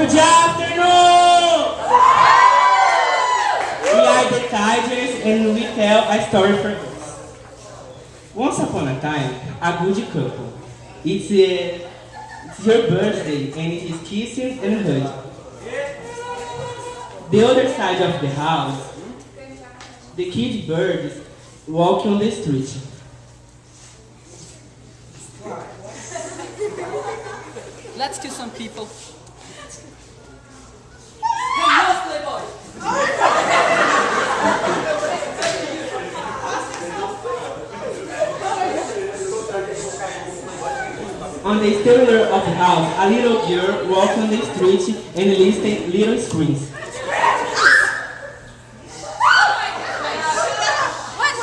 Good afternoon! We are the Tigers and we tell a story for us. Once upon a time, a good couple. It's, uh, it's your birthday and it is kissing and hugging. The other side of the house, the kid birds walk on the street. Let's kill some people. On the exterior of the house, a little girl walks on the street and listens little screams. What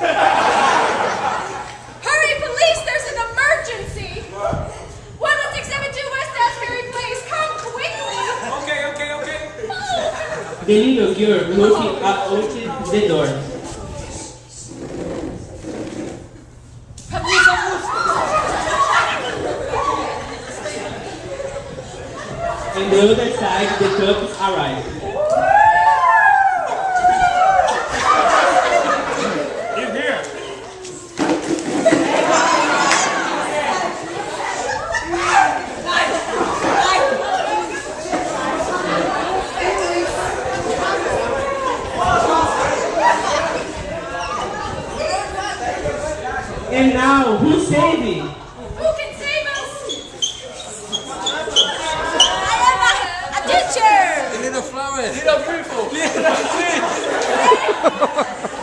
was Little girl looking out the door. And the other side, the couples arrive. And now, who's saving? Who can save us? I am a, a teacher! Little flowers. Little people. Little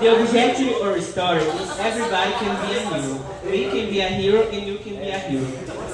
The objective of a story is everybody can be a hero. We can be a hero and you can be a hero.